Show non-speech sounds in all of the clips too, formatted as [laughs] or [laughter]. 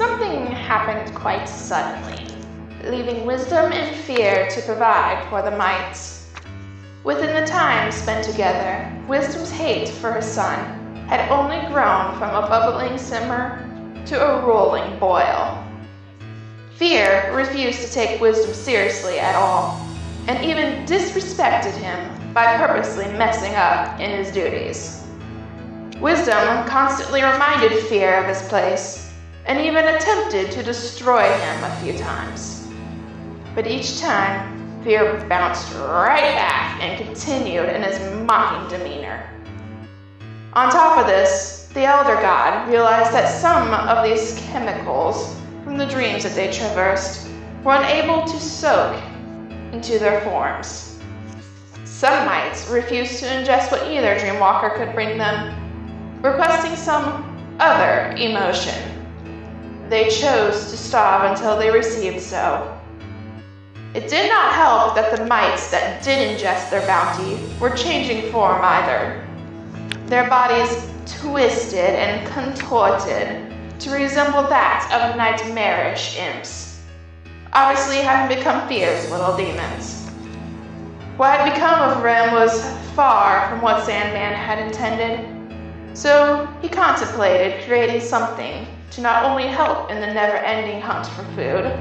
something happened quite suddenly, leaving wisdom and fear to provide for the mites. Within the time spent together, wisdom's hate for her son had only grown from a bubbling simmer to a rolling boil. Fear refused to take wisdom seriously at all, and even disrespected him by purposely messing up in his duties. Wisdom constantly reminded Fear of his place, and even attempted to destroy him a few times. But each time, Fear bounced right back and continued in his mocking demeanor. On top of this, the Elder God realized that some of these chemicals from the dreams that they traversed were unable to soak into their forms. Some mites refused to ingest what either Dreamwalker could bring them, requesting some other emotion. They chose to starve until they received so. It did not help that the mites that did ingest their bounty were changing form either. Their bodies twisted and contorted to resemble that of nightmarish imps, obviously having become Fear's little demons. What had become of Rem was far from what Sandman had intended, so he contemplated creating something to not only help in the never ending hunt for food,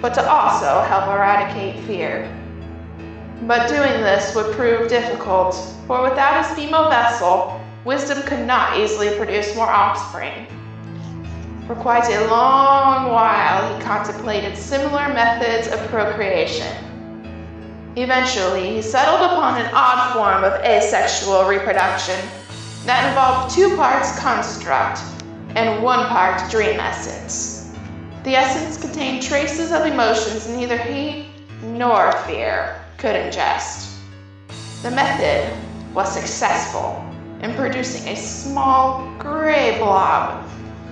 but to also help eradicate fear. But doing this would prove difficult, for without his female vessel, wisdom could not easily produce more offspring. For quite a long while, he contemplated similar methods of procreation. Eventually, he settled upon an odd form of asexual reproduction that involved two parts construct and one part dream essence. The essence contained traces of emotions neither he nor fear could ingest. The method was successful in producing a small gray blob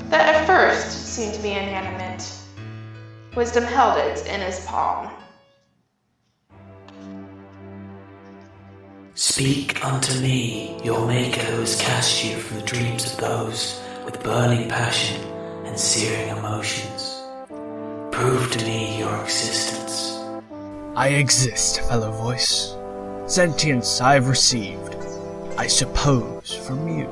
that at first seemed to be inanimate. Wisdom held it in his palm. Speak unto me, your Maker who has cast you from the dreams of those with burning passion and searing emotions. Prove to me your existence. I exist, fellow voice. Sentience I've received, I suppose, from you.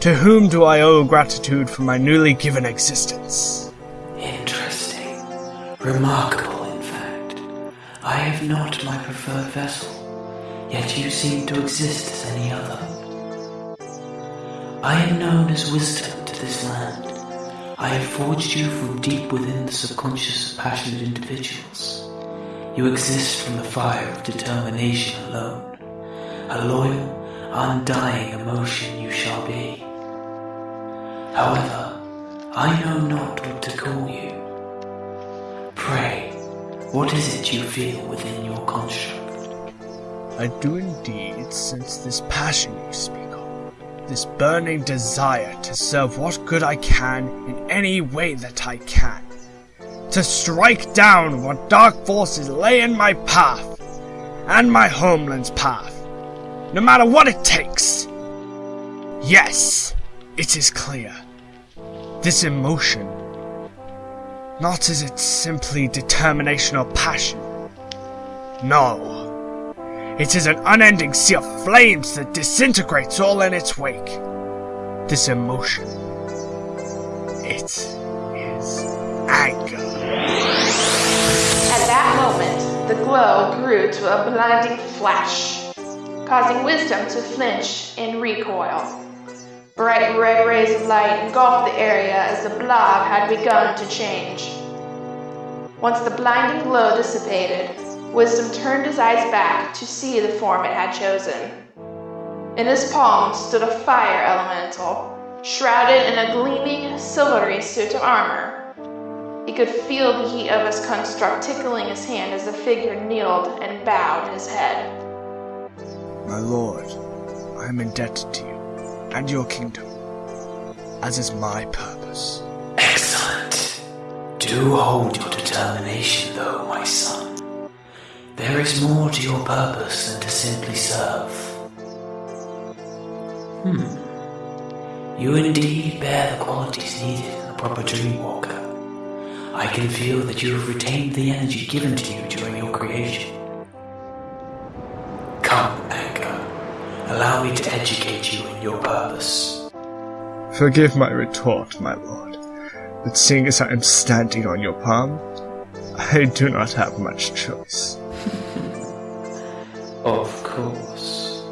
To whom do I owe gratitude for my newly given existence? Interesting. Remarkable, in fact. I have not my preferred vessel, yet you seem to exist as any other. I am known as wisdom to this land. I have forged you from deep within the subconscious of passionate individuals. You exist from the fire of determination alone. A loyal, undying emotion you shall be. However, I know not what to call you. Pray, what is it you feel within your construct? I do indeed sense this passion you speak this burning desire to serve what good I can in any way that I can, to strike down what dark forces lay in my path, and my homeland's path, no matter what it takes. Yes, it is clear. This emotion, not is it simply determination or passion. No, it is an unending sea of flames that disintegrates all in its wake. This emotion, it is anger. At that moment, the glow grew to a blinding flash, causing Wisdom to flinch and recoil. Bright red rays of light engulfed the area as the blob had begun to change. Once the blinding glow dissipated, Wisdom turned his eyes back to see the form it had chosen. In his palm stood a fire elemental, shrouded in a gleaming, silvery suit of armor. He could feel the heat of his construct tickling his hand as the figure kneeled and bowed his head. My lord, I am indebted to you and your kingdom, as is my purpose. Excellent. Do hold your determination, though, my son. There is more to your purpose than to simply serve. Hmm. You indeed bear the qualities needed in the proper dreamwalker. I can feel that you have retained the energy given to you during your creation. Come, Anger. Allow me to educate you in your purpose. Forgive my retort, my lord, but seeing as I am standing on your palm, I do not have much choice. Of course.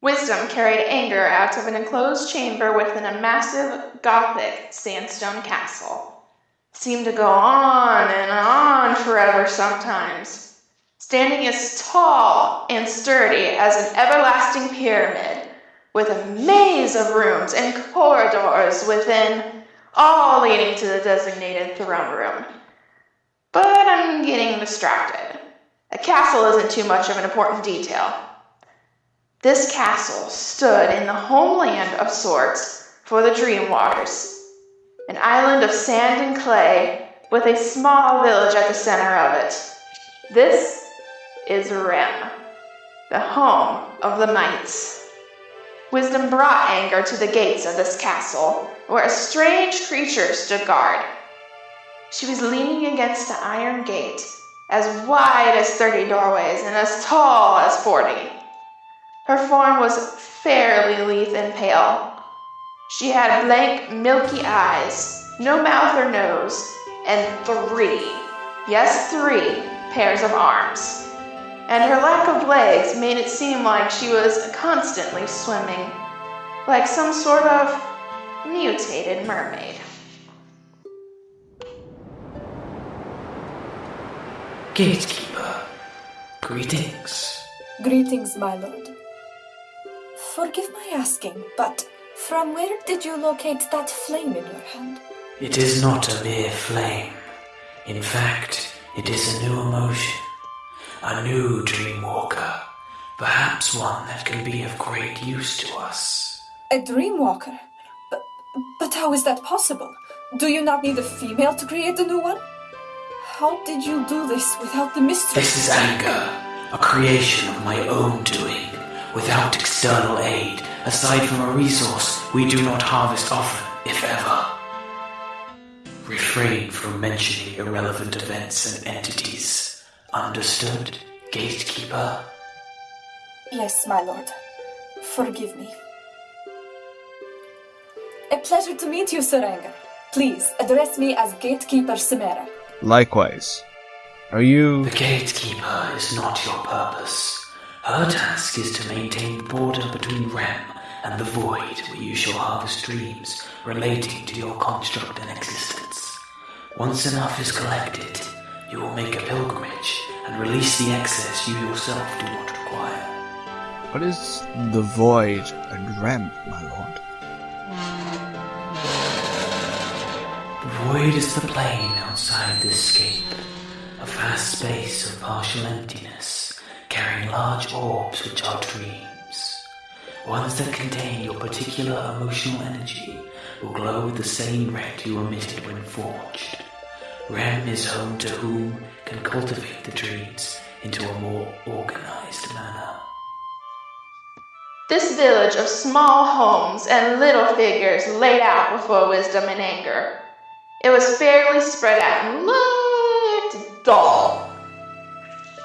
Wisdom carried Anger out of an enclosed chamber within a massive Gothic sandstone castle. Seemed to go on and on forever sometimes, standing as tall and sturdy as an everlasting pyramid, with a maze of rooms and corridors within, all leading to the designated throne room. But I'm getting distracted. A castle isn't too much of an important detail. This castle stood in the homeland of sorts for the Dreamwalkers, an island of sand and clay with a small village at the center of it. This is Rem, the home of the Mites. Wisdom brought Anger to the gates of this castle, where a strange creature stood guard. She was leaning against the iron gate, as wide as thirty doorways and as tall as forty. Her form was fairly lithe and pale. She had blank, milky eyes, no mouth or nose, and three, yes, three pairs of arms. And her lack of legs made it seem like she was constantly swimming, like some sort of mutated mermaid. Gatekeeper, greetings. Greetings, my lord. Forgive my asking, but from where did you locate that flame in your hand? It is not a mere flame. In fact, it is a new emotion. A new dreamwalker. Perhaps one that can be of great use to us. A dreamwalker? But, but how is that possible? Do you not need a female to create a new one? How did you do this without the mystery? This is anger, a creation of my own doing, without external aid, aside from a resource we do not harvest often, if ever. Refrain from mentioning irrelevant events and entities. Understood, gatekeeper? Yes, my lord. Forgive me. A pleasure to meet you, Sir Anger. Please address me as Gatekeeper Simera. Likewise. Are you. The gatekeeper is not your purpose. Her task is to maintain the border between Rem and the void where you shall harvest dreams relating to your construct and existence. Once enough is collected, you will make a pilgrimage and release the excess you yourself do not require. What is the void and Rem, my lord? Void is the plane outside this scape, a vast space of partial emptiness, carrying large orbs which are dreams. Ones that contain your particular emotional energy will glow with the same red you emitted when forged. Rem is home to whom can cultivate the dreams into a more organized manner. This village of small homes and little figures laid out before wisdom and anger. It was fairly spread out and looked dull.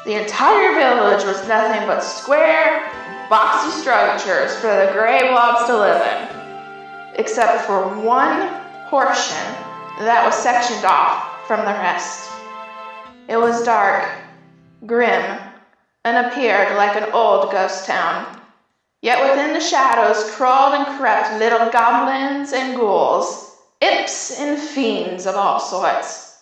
The entire village was nothing but square, boxy structures for the gray blobs to live in, except for one portion that was sectioned off from the rest. It was dark, grim, and appeared like an old ghost town. Yet within the shadows crawled and crept little goblins and ghouls, imps and fiends of all sorts.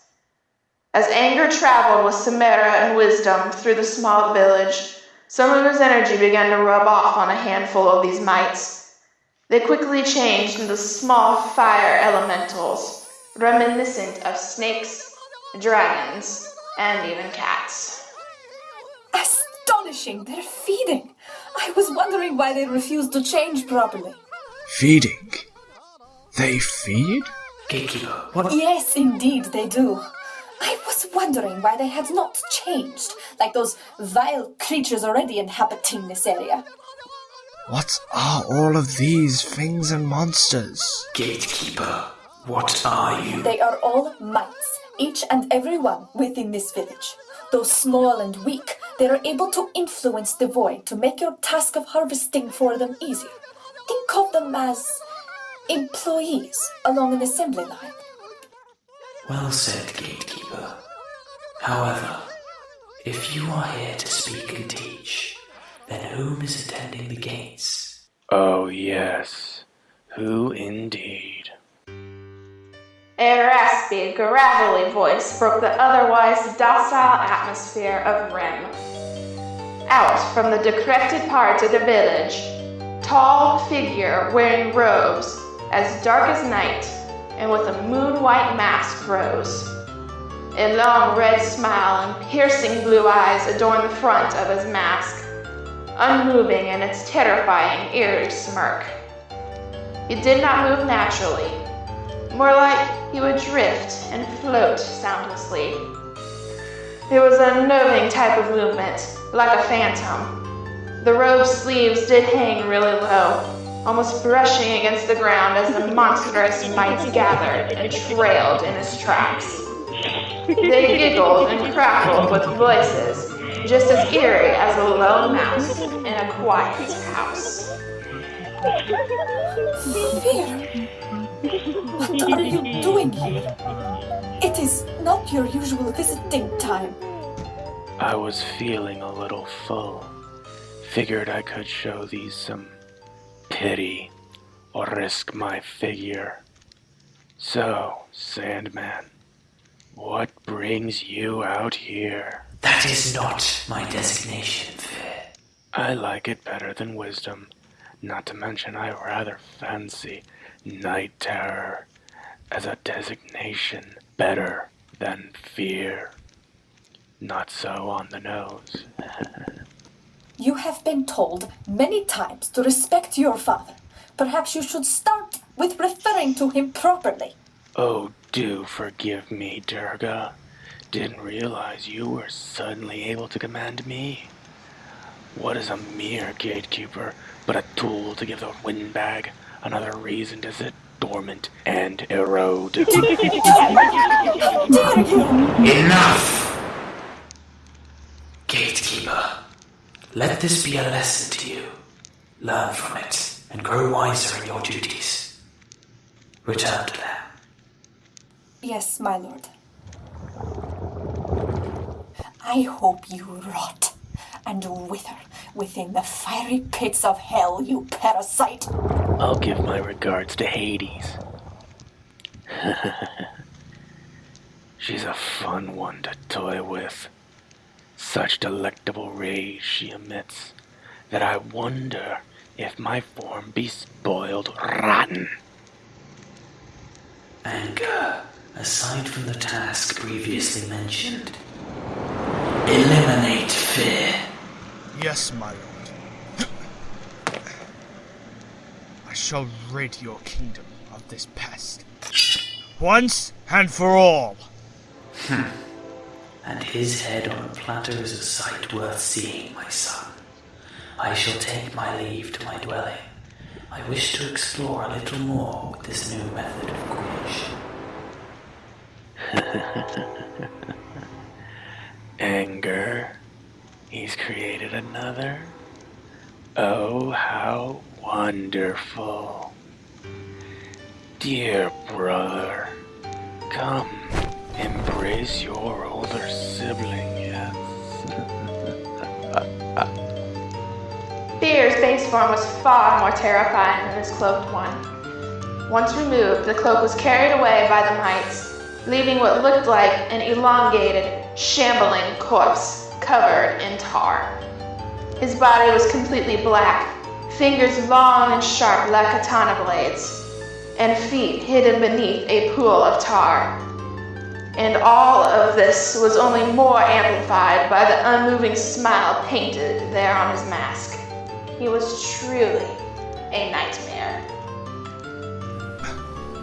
As anger traveled with Samara and wisdom through the small village, some of his energy began to rub off on a handful of these mites. They quickly changed into small fire elementals, reminiscent of snakes, dragons, and even cats. Astonishing! They're feeding! I was wondering why they refused to change properly. Feeding? They feed? Gatekeeper, what? Yes, indeed, they do. I was wondering why they had not changed, like those vile creatures already inhabiting this area. What are all of these things and monsters? Gatekeeper, what are you? They are all mites, each and every one within this village. Though small and weak, they are able to influence the void to make your task of harvesting for them easier. Think of them as employees along an assembly line. Well said, Gatekeeper. However, if you are here to speak and teach, then whom is attending the gates? Oh, yes. Who indeed? A raspy, gravelly voice broke the otherwise docile atmosphere of Rem. Out from the decrepit part of the village, tall figure wearing robes as dark as night and with a moon-white mask rose. A long red smile and piercing blue eyes adorned the front of his mask, unmoving in its terrifying, eerie smirk. He did not move naturally, more like he would drift and float soundlessly. It was an unnerving type of movement, like a phantom. The robe sleeves did hang really low, almost brushing against the ground as the monstrous mites gathered and trailed in his tracks. They giggled and crackled with voices, just as eerie as a lone mouse in a quiet house. Fear! What are you doing here? It is not your usual visiting time. I was feeling a little full. Figured I could show these some pity or risk my figure. So, Sandman, what brings you out here? That is not my designation, Fear. I like it better than wisdom. Not to mention, I rather fancy night terror as a designation better than fear. Not so on the nose. [laughs] You have been told many times to respect your father. Perhaps you should start with referring to him properly. Oh, do forgive me, Durga. Didn't realize you were suddenly able to command me. What is a mere gatekeeper but a tool to give the windbag another reason to sit dormant and erode? [laughs] [laughs] Enough! Gatekeeper, let this be a lesson to you. Learn from it and grow wiser in your duties. Return to them. Yes, my lord. I hope you rot and wither within the fiery pits of hell, you parasite. I'll give my regards to Hades. [laughs] She's a fun one to toy with. Such delectable rays she emits that I wonder if my form be spoiled rotten. Anger, aside from the task previously mentioned, eliminate fear. Yes, my lord. I shall rid your kingdom of this pest. Once and for all. [laughs] And his head on a platter is a sight worth seeing, my son. I shall take my leave to my dwelling. I wish to explore a little more with this new method of creation. [laughs] Anger. He's created another. Oh, how wonderful. Dear brother, come, embrace your older sibling, yes. Fear's base form was far more terrifying than his cloaked one. Once removed, the cloak was carried away by the mites, leaving what looked like an elongated, shambling corpse covered in tar. His body was completely black, fingers long and sharp like katana blades, and feet hidden beneath a pool of tar. And all of this was only more amplified by the unmoving smile painted there on his mask. He was truly a nightmare.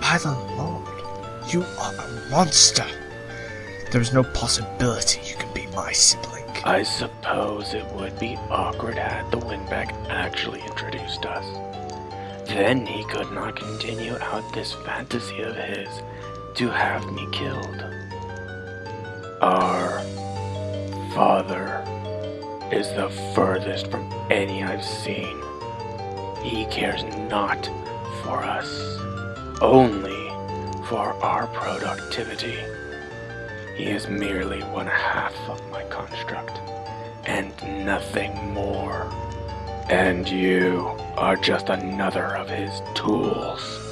By the Lord, you are a monster. There is no possibility you can be my sibling. I suppose it would be awkward had the Windbag actually introduced us. Then he could not continue out this fantasy of his to have me killed. Our father is the furthest from any I've seen. He cares not for us, only for our productivity. He is merely one half of my construct, and nothing more. And you are just another of his tools.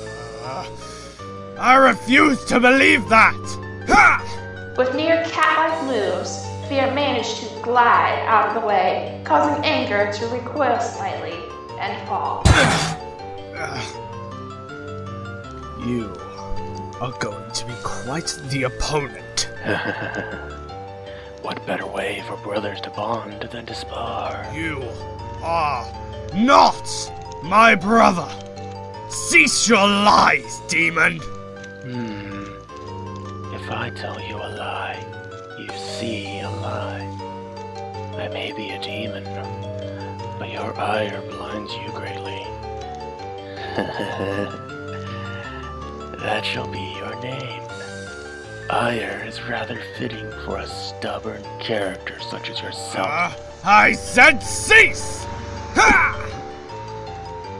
I refuse to believe that! Ha! With near cat-like moves, Fear managed to glide out of the way, causing Anger to recoil slightly and fall. [sighs] You are going to be quite the opponent. [laughs] What better way for brothers to bond than to spar? You are not my brother! Cease your lies, demon! If I tell you a lie, you see a lie. I may be a demon, but your ire blinds you greatly. [laughs] that shall be your name. Ire is rather fitting for a stubborn character such as yourself. Ah, I said cease! Ha!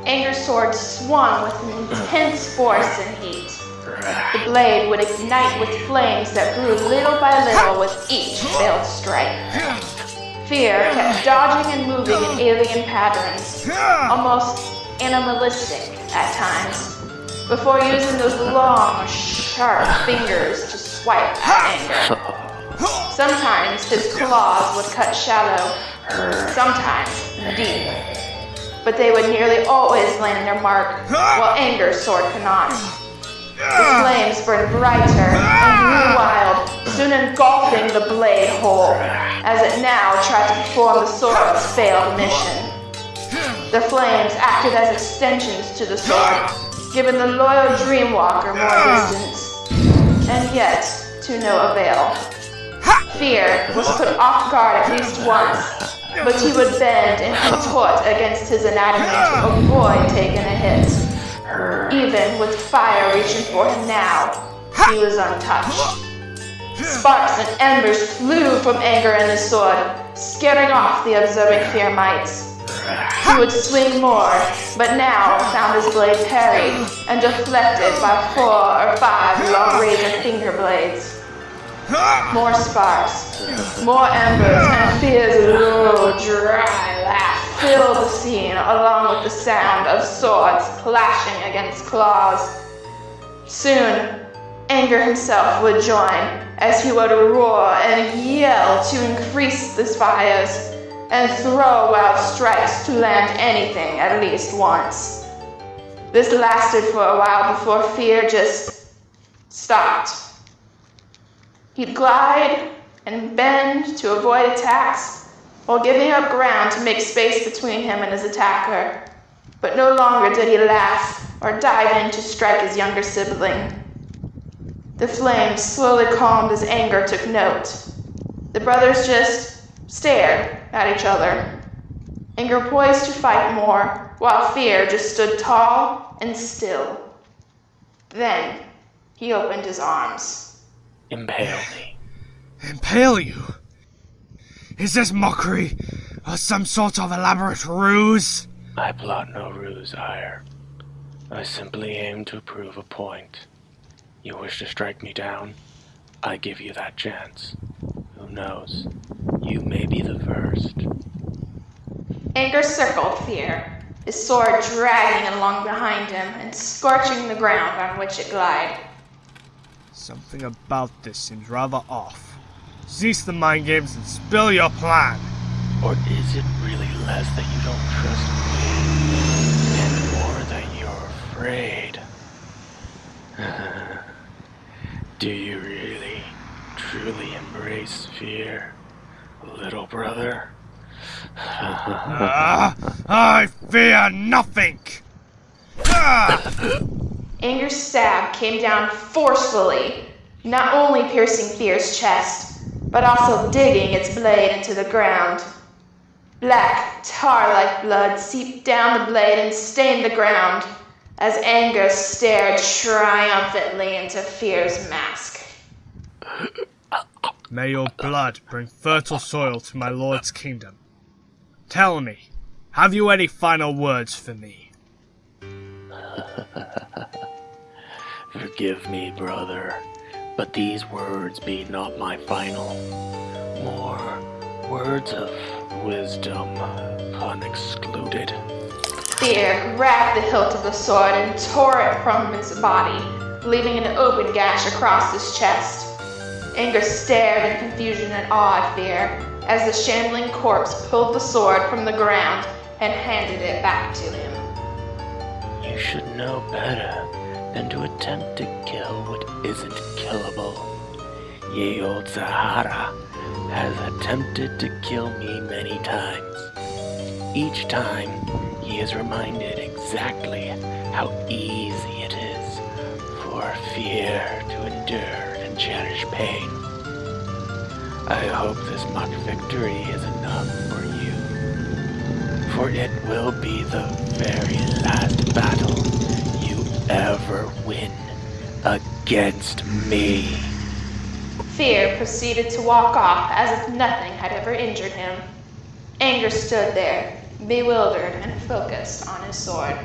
Anger's sword swung with intense force and heat. The blade would ignite with flames that grew little by little with each failed strike. Fear kept dodging and moving in alien patterns, almost animalistic at times, before using those long, sharp fingers to swipe at Anger. Sometimes his claws would cut shallow, sometimes deep, but they would nearly always land their mark, while Anger's sword could not. The ah. flames burned brighter and ah. grew wild, soon engulfing the blade whole, as it now tried to perform the sword's failed mission. The flames acted as extensions to the sword, giving the loyal Dreamwalker more ah. distance, and yet to no avail. Fear was put off guard at least once, but he would bend and [laughs] contort against his anatomy to avoid taking a hit. Even with fire reaching for him now, he was untouched. Sparks and embers flew from anger and his sword, scaring off the observing fear mites. He would swing more, but now found his blade parried and deflected by four or five long razor finger blades. More sparks, more embers, and Fear's swords clashing against claws. Soon, Anger himself would join as he would roar and yell to increase the fires and throw wild strikes to land anything at least once. This lasted for a while before Fear just stopped. He'd glide and bend to avoid attacks while giving up ground to make space between him and his attacker. But no longer did he laugh or dive in to strike his younger sibling. The flames slowly calmed as anger took note. The brothers just stared at each other. Anger poised to fight more, while fear just stood tall and still. Then he opened his arms. Impale me. Impale you? Is this mockery or some sort of elaborate ruse? I plot no ruse, Ire. I simply aim to prove a point. You wish to strike me down? I give you that chance. Who knows? You may be the first. Anger circled Fear, his sword dragging along behind him and scorching the ground on which it glided. Something about this seems rather off. Cease the mind games and spill your plan. Or is it really less that you don't trust me? And more that you're afraid? [laughs] Do you really, truly embrace fear, little brother? [laughs] Ah, I fear nothing. Ah! Anger's stab came down forcefully, not only piercing Fear's chest, but also digging its blade into the ground. Black, tar like blood seeped down the blade and stained the ground as anger stared triumphantly into fear's mask. May your blood bring fertile soil to my lord's kingdom. Tell me, have you any final words for me? [laughs] Forgive me, brother, but these words be not my final. More words of wisdom, pun Fear grabbed the hilt of the sword and tore it from his body, leaving an open gash across his chest. Anger stared in confusion and awe at Fear as the shambling corpse pulled the sword from the ground and handed it back to him. You should know better than to attempt to kill what isn't killable. Ye old Sahara has attempted to kill me many times. Each time, he is reminded exactly how easy it is for fear to endure and cherish pain. I hope this mock victory is enough for you, for it will be the very last battle you ever win against me. Fear proceeded to walk off as if nothing had ever injured him. Anger stood there, bewildered and focused on his sword.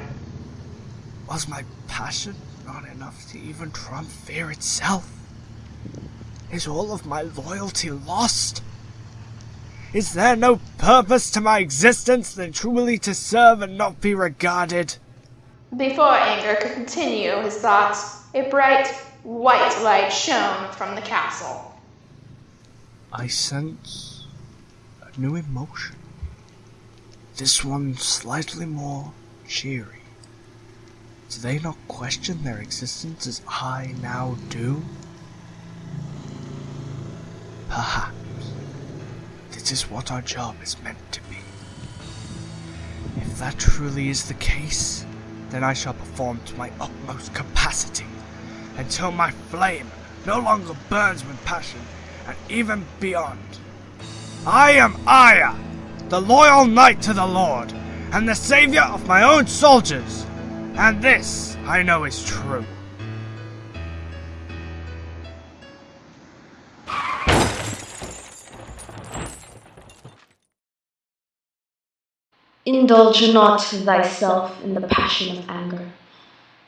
Was my passion not enough to even trump fear itself? Is all of my loyalty lost? Is there no purpose to my existence than truly to serve and not be regarded? Before Anger could continue his thoughts, a bright, white light shone from the castle. I sense a new emotion. This one slightly more cheery. Do they not question their existence as I now do? Perhaps this is what our job is meant to be. If that truly is the case, then I shall perform to my utmost capacity until my flame no longer burns with passion and even beyond. I am Ire, the loyal knight to the Lord, and the savior of my own soldiers, and this I know is true. Indulge not thyself in the passion of anger.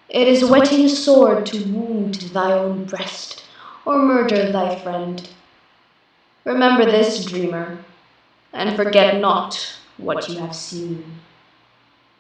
It is whetting sword to wound thy own breast, or murder thy friend. Remember this, dreamer, and forget not what you have seen.